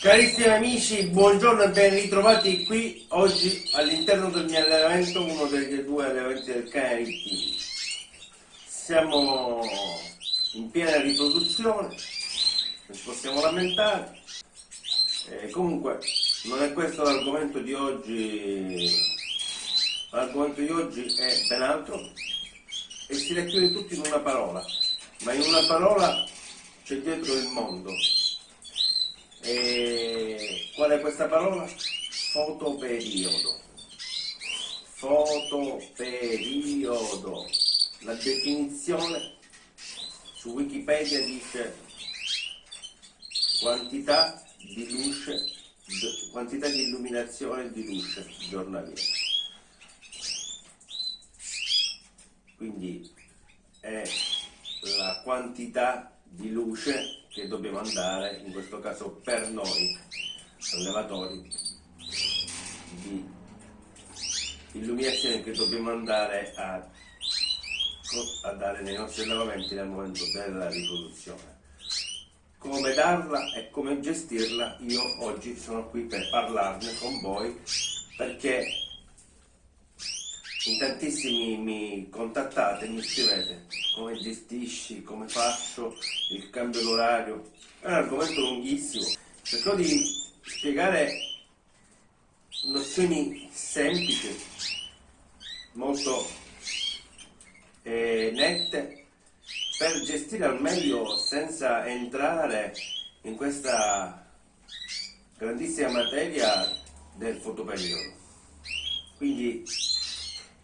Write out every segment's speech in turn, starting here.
Carissimi amici, buongiorno e ben ritrovati qui oggi all'interno del mio allenamento, uno dei due allenamenti del cane Rittini. Siamo in piena riproduzione, non ci possiamo lamentare. E comunque non è questo l'argomento di oggi, l'argomento di oggi è ben altro e si racchiude tutto in una parola, ma in una parola c'è dietro il mondo e qual è questa parola? Fotoperiodo. Fotoperiodo. La definizione su Wikipedia dice quantità di luce, quantità di illuminazione di luce giornaliera. Quindi è la quantità di luce che dobbiamo andare, in questo caso per noi allevatori, di illuminazione che dobbiamo andare a, a dare nei nostri allevamenti nel momento della riproduzione. Come darla e come gestirla io oggi sono qui per parlarne con voi perché in tantissimi mi contattate mi scrivete come gestisci, come faccio il cambio d'orario. È un argomento lunghissimo. Cerco di spiegare nozioni semplici, molto eh, nette, per gestire al meglio senza entrare in questa grandissima materia del fotoperiodo. Quindi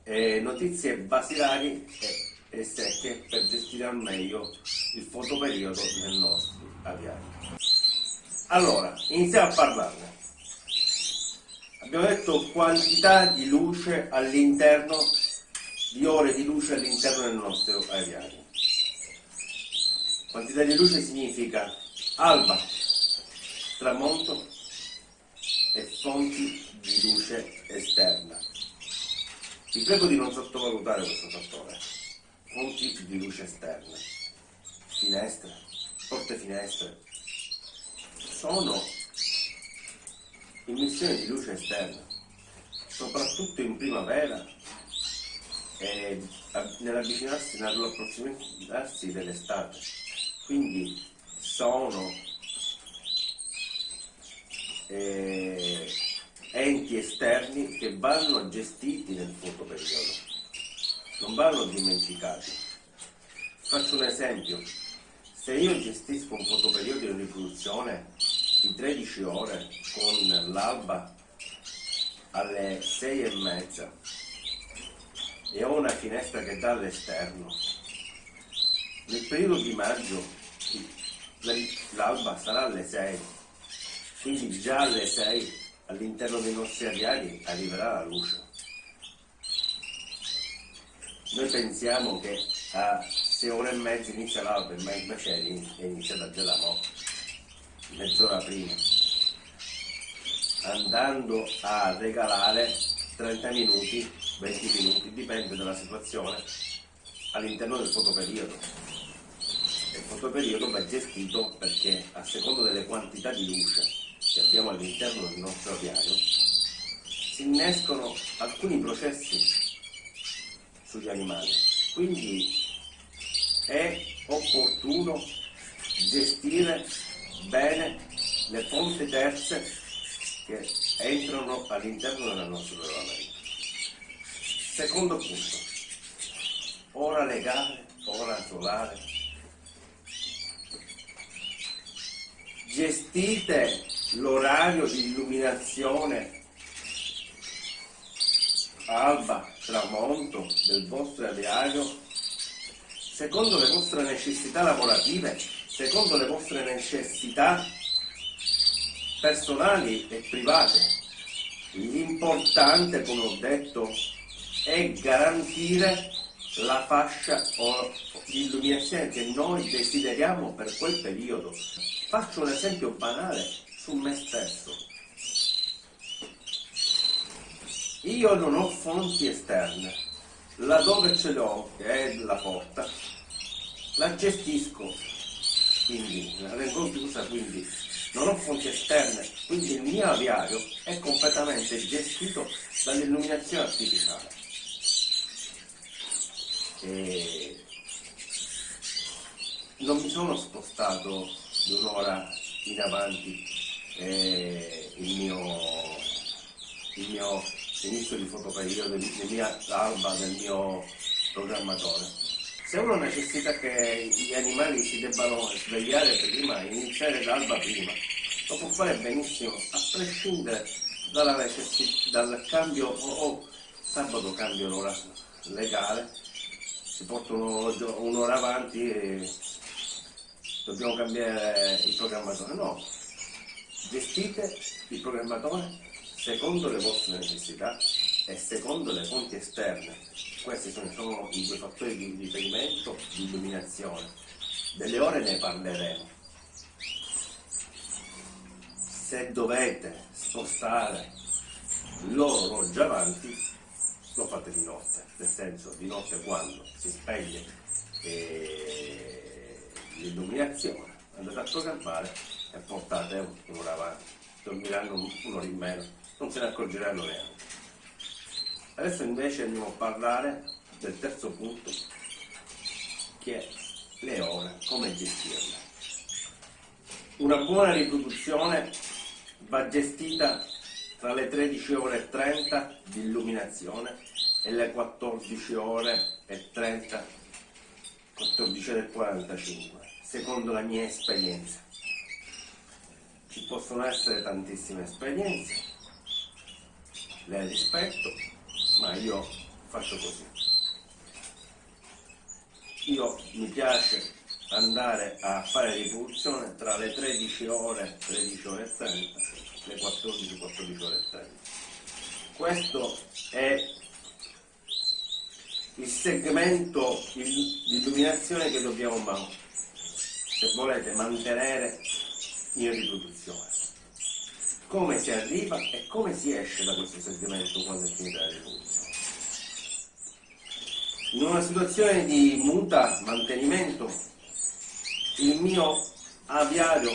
eh, notizie basilari e, e, secche per gestire al meglio il fotoperiodo nel nostro aviario. Allora, iniziamo a parlarne. Abbiamo detto quantità di luce all'interno, di ore di luce all'interno del nostro aviario. Quantità di luce significa alba, tramonto e fonti di luce esterna. Vi prego di non sottovalutare questo fattore. Fonti di luce esterna, finestre, porte finestre, sono emissioni di luce esterna, soprattutto in primavera e nell'avvicinarsi, nell'approssimarsi dell'estate. Quindi sono eh, enti esterni che vanno gestiti nel fotoperiodo, non vanno dimenticati. Faccio un esempio, se io gestisco un fotoperiodo in riproduzione di 13 ore con l'alba alle 6 e mezza e ho una finestra che dà all'esterno, nel periodo di maggio l'alba sarà alle 6, quindi già alle 6 all'interno dei nostri aviari arriverà la luce. Noi pensiamo che a 6 ore e mezza inizia l'alba, ma invece è iniziata già da mo', mezz'ora prima, andando a regalare 30 minuti, 20 minuti, dipende dalla situazione, all'interno del fotoperiodo. Il fotoperiodo va gestito perché a secondo delle quantità di luce che abbiamo all'interno del nostro aviario, si innescono alcuni processi sugli animali. Quindi è opportuno gestire bene le fonti terze che entrano all'interno del nostro regolamento. Secondo punto, ora legale, ora solare. Gestite l'orario di illuminazione alba, tramonto del vostro aviario secondo le vostre necessità lavorative, secondo le vostre necessità personali e private. L'importante, come ho detto, è garantire la fascia di illuminazione che noi desideriamo per quel periodo. Faccio un esempio banale su me stesso. Io non ho fonti esterne, laddove ce l'ho, che è la porta, la gestisco, quindi la rengo chiusa, quindi non ho fonti esterne, quindi il mio aviario è completamente gestito dall'illuminazione artificiale. E non mi sono spostato di un'ora in avanti eh, il mio, il mio inizio di fotoperiodo, la mia alba del mio programmatore. Se uno necessita che gli animali si debbano svegliare prima, iniziare l'alba prima, lo può fare benissimo, a prescindere dal cambio o oh, sabato cambio l'ora legale, si portano un'ora avanti e dobbiamo cambiare il programmatore. No, gestite il programmatore secondo le vostre necessità e secondo le fonti esterne. Questi sono, sono i due fattori di riferimento, di illuminazione. Delle ore ne parleremo. Se dovete spostare l'orologio avanti, lo fate di notte, nel senso di notte quando si spegne eh, l'illuminazione, andate a programmare e portate un'ora avanti, dormiranno un'ora in meno non se ne accorgeranno neanche. Adesso invece andiamo a parlare del terzo punto, che è le ore, come gestirle. Una buona riproduzione va gestita tra le 13 ore e 30 di illuminazione e le 14 ore e 30, 14 ore e 45, secondo la mia esperienza. Ci possono essere tantissime esperienze, le rispetto, ma io faccio così. Io mi piace andare a fare rivoluzione tra le 13 ore, 13 ore e 30, le 14, 14 ore e 30. Questo è il segmento di illuminazione che dobbiamo, se volete, mantenere in riproduzione come si arriva e come si esce da questo segmento quando è finita la rivoluzione. In una situazione di muta mantenimento, il mio aviario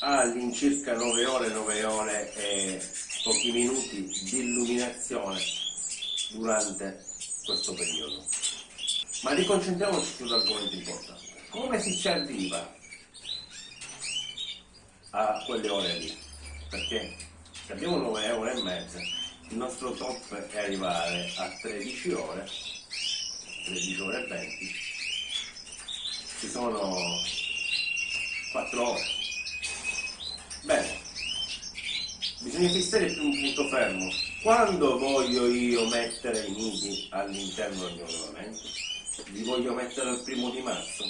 ha all'incirca 9 ore, 9 ore e pochi minuti di illuminazione durante questo periodo. Ma riconcentriamoci sull'argomento importante. Come si ci arriva a quelle ore lì? perché se abbiamo 9 ore e mezza, il nostro top è arrivare a 13 ore, 13 ore e 20, ci sono 4 ore. Bene, bisogna fissare più un punto fermo. Quando voglio io mettere i nidi all'interno del mio allevamento? Li voglio mettere al primo di marzo?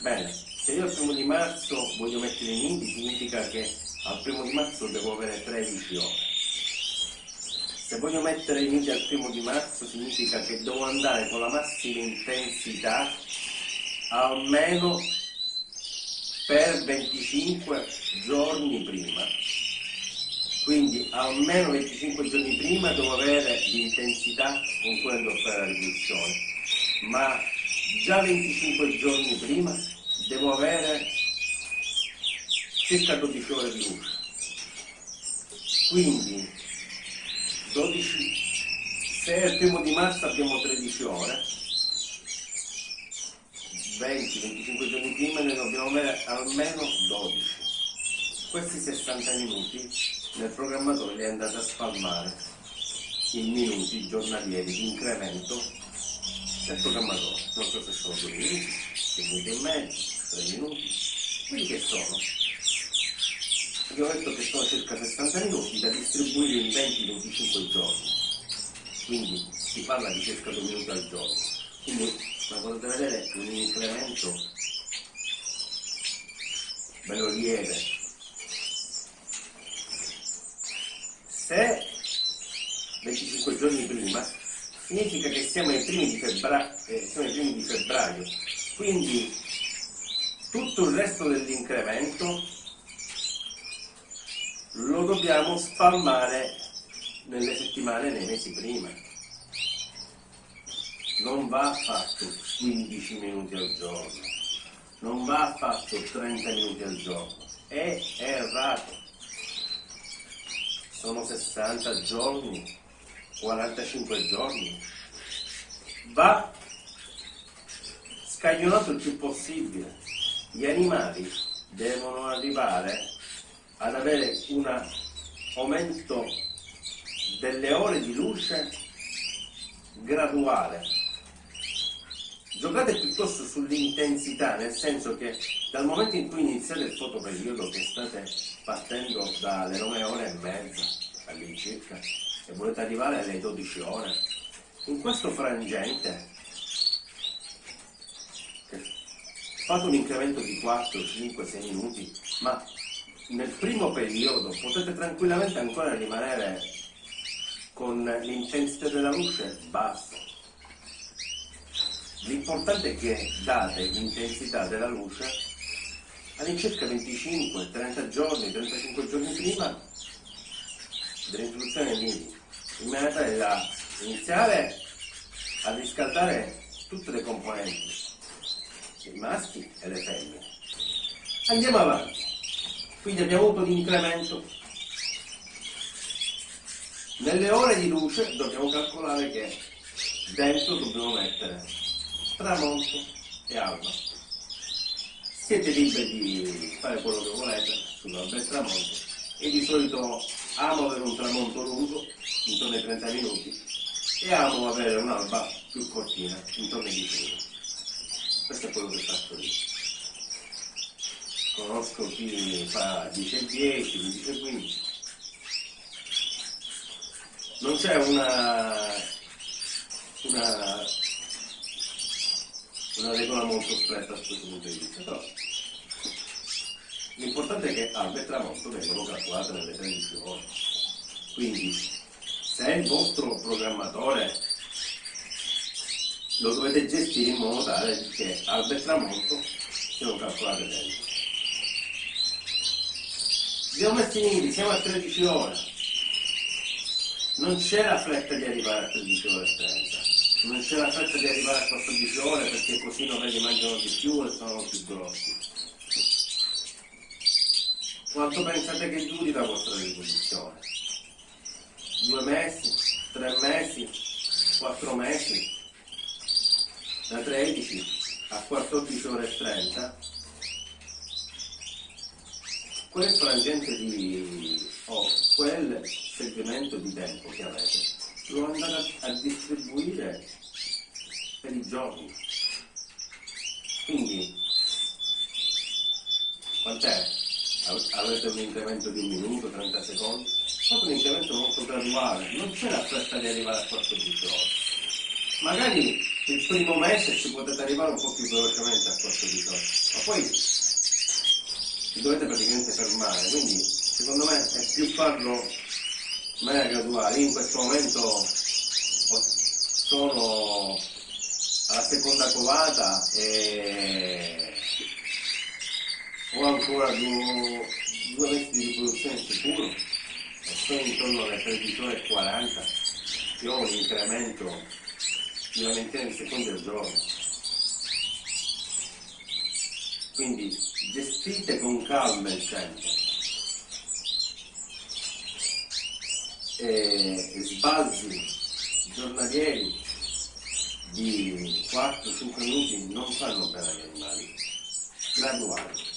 Bene, se io al primo di marzo voglio mettere i nidi significa che al primo di marzo devo avere 13 ore. Se voglio mettere i nidi al primo di marzo significa che devo andare con la massima intensità almeno per 25 giorni prima. Quindi almeno 25 giorni prima devo avere l'intensità con cui andrò a fare la riduzione. Ma già 25 giorni prima devo avere circa 12 ore di luce. Quindi 12, se è il primo di marzo abbiamo 13 ore, 20-25 giorni prima ne dobbiamo avere almeno 12. Questi 60 minuti nel programmatore li è andato a spalmare in minuti giornalieri di incremento il programmatore, non so se sono due minuti, due minuti e mezzo, tre minuti, quelli che sono. Abbiamo detto che sono circa 60 minuti da distribuire in 20-25 giorni, quindi si parla di circa due minuti al giorno. Quindi come potete vedere un incremento bello lieve. Se 25 giorni prima significa che siamo ai primi di febbraio, eh, siamo ai primi di febbraio. quindi tutto il resto dell'incremento lo dobbiamo spalmare nelle settimane, nei mesi prima. Non va fatto 15 minuti al giorno, non va fatto 30 minuti al giorno, è errato. Sono 60 giorni 45 giorni, va scaglionato il più possibile. Gli animali devono arrivare ad avere un aumento delle ore di luce graduale. Giocate piuttosto sull'intensità, nel senso che dal momento in cui iniziate il fotoperiodo che state partendo dalle 9 ore e mezza all'incirca, e volete arrivare alle 12 ore, in questo frangente fate un incremento di 4, 5, 6 minuti, ma nel primo periodo potete tranquillamente ancora rimanere con l'intensità della luce bassa. L'importante è che date l'intensità della luce all'incirca 25, 30 giorni, 35 giorni prima dell'introduzione dei nidi in maniera tale da iniziare a riscaldare tutte le componenti, i maschi e le femmine. Andiamo avanti. Quindi abbiamo avuto l'incremento. Nelle ore di luce dobbiamo calcolare che dentro dobbiamo mettere tramonto e alba. Siete liberi di fare quello che volete sull'alba e tramonto e di solito amo avere un tramonto lungo intorno ai 30 minuti e amo avere un'alba più cortina, intorno ai 10 minuti. Questo è quello che faccio io. Conosco chi fa 10 e 10, 15 e 15. Non c'è una, una, una regola molto stretta da questo punto di vista, però l'importante è che alba e tramonto vengono calcolate nelle 13 ore. Quindi se il vostro programmatore lo dovete gestire in modo tale che alba e tramonto siano calcolate messo in nidi, siamo a 13 ore. Non c'è la fretta di arrivare a 13 ore e 30. Non c'è la fretta di arrivare a 14 ore perché così non ve li mangiano di più e sono più grossi. Quanto pensate che duri la vostra riposizione? due mesi, tre mesi, quattro mesi, da 13 a 14 ore e 30, quel frangente di o quel segmento di tempo che avete lo andate a distribuire per i giorni. Quindi, quant'è? Avete un incremento di un minuto, 30 secondi? stato un incremento molto graduale, non c'è la fretta di arrivare a 14 ore. Magari il primo mese ci potete arrivare un po' più velocemente a 14 ore, ma poi vi dovete praticamente fermare, quindi secondo me è più farlo in maniera graduale. In questo momento sono alla seconda covata e ho ancora due, due mesi di riproduzione sicuro sono intorno alle 13 ore e 40 io ho un incremento di una ventina di secondi al giorno. Quindi gestite con calma il tempo. E sbalzi giornalieri di 4-5 minuti non fanno bene agli animali, graduali.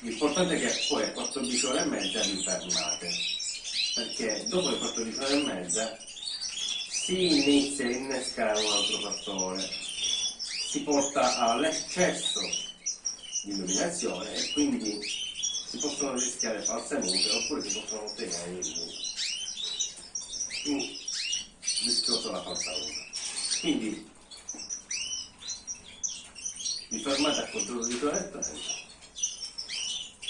L'importante è che poi a 14 ore e mezza vi fermate, perché dopo le 14 ore e mezza si inizia a innescare un altro fattore, si porta all'eccesso di illuminazione e quindi si possono rischiare false mute oppure si possono ottenere mute. Più rischioso la falsa muta. Quindi vi fermate a controllo di 30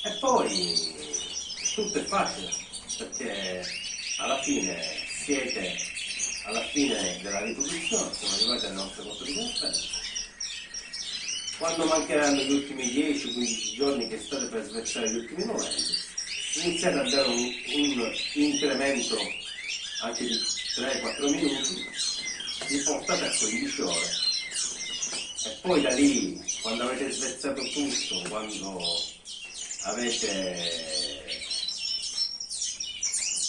e poi tutto è facile perché alla fine siete alla fine della riproduzione, sono arrivati di conferenza. Quando mancheranno gli ultimi 10-15 giorni che state per sversare gli ultimi momenti, iniziate a dare un, un incremento anche di 3-4 minuti, vi portate a 15 ore. E poi da lì, quando avete svezzato tutto, quando avete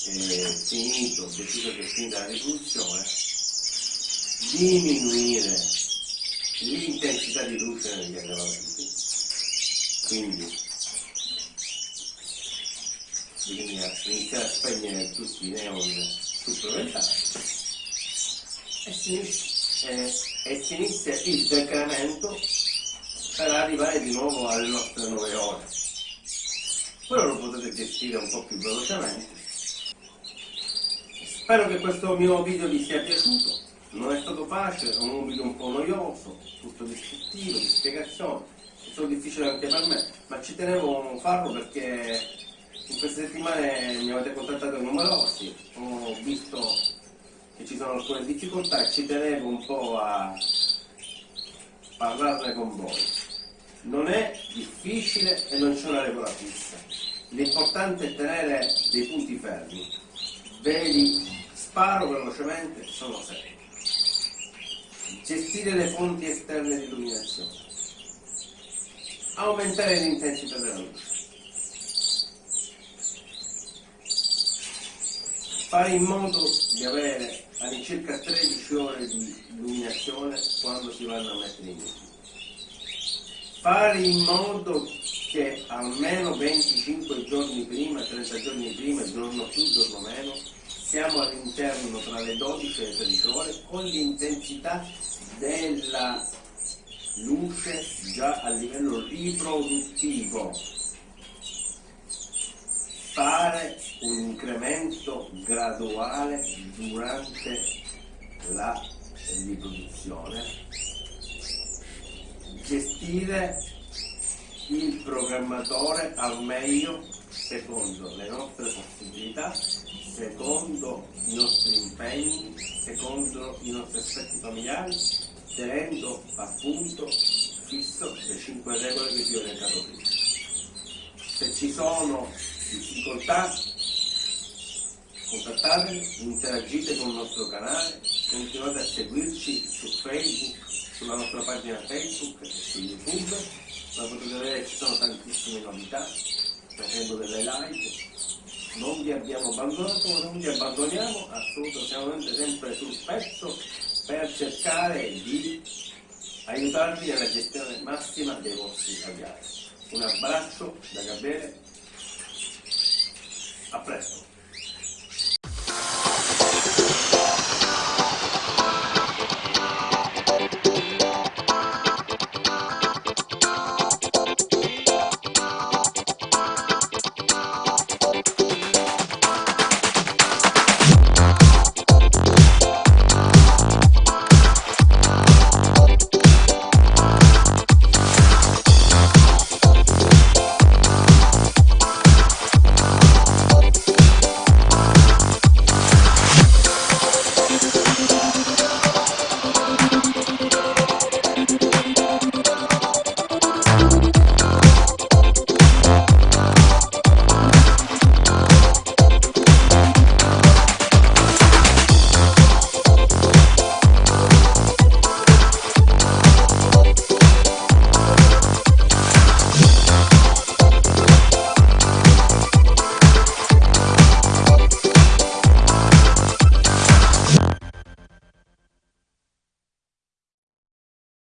eh, finito, deciso che finita la riproduzione, diminuire l'intensità di luce negli aggravamenti. Quindi bisogna iniziare a spegnere tutti i neon supplementari e si, eh, e si inizia il decremento per arrivare di nuovo alle nostre 9 ore. Quello lo potete gestire un po' più velocemente Spero che questo mio video vi sia piaciuto, non è stato facile, è un video un po' noioso, tutto descrittivo, di spiegazione, è stato difficile anche per me, ma ci tenevo a farlo perché in queste settimane mi avete contattato numerosi, ho visto che ci sono alcune difficoltà e ci tenevo un po' a parlarne con voi. Non è difficile e non c'è una regola fissa. L'importante è tenere dei punti fermi vedi, sparo velocemente, sono sei. Gestire le fonti esterne di illuminazione. Aumentare l'intensità della luce. Fare in modo di avere all'incirca 13 ore di illuminazione quando si vanno a mettere in uso. Fare in modo che almeno 25 giorni prima, 30 giorni prima, giorno più, giorno meno, siamo all'interno tra le 12 e le 13 ore con l'intensità della luce già a livello riproduttivo. Fare un incremento graduale durante la riproduzione. Gestire il programmatore al meglio secondo le nostre possibilità, secondo i nostri impegni, secondo i nostri aspetti familiari, tenendo appunto fisso le cinque regole che vi ho elencato prima. Se ci sono difficoltà, contattatemi, interagite con il nostro canale, continuate a seguirci su Facebook, sulla nostra pagina Facebook e su YouTube, ma potete vedere che ci sono tantissime novità facendo delle live. Non vi abbiamo abbandonato, non vi abbandoniamo, assolutamente sempre sul pezzo per cercare di aiutarvi nella gestione massima dei vostri aviari. Un abbraccio da Gabriele, a presto!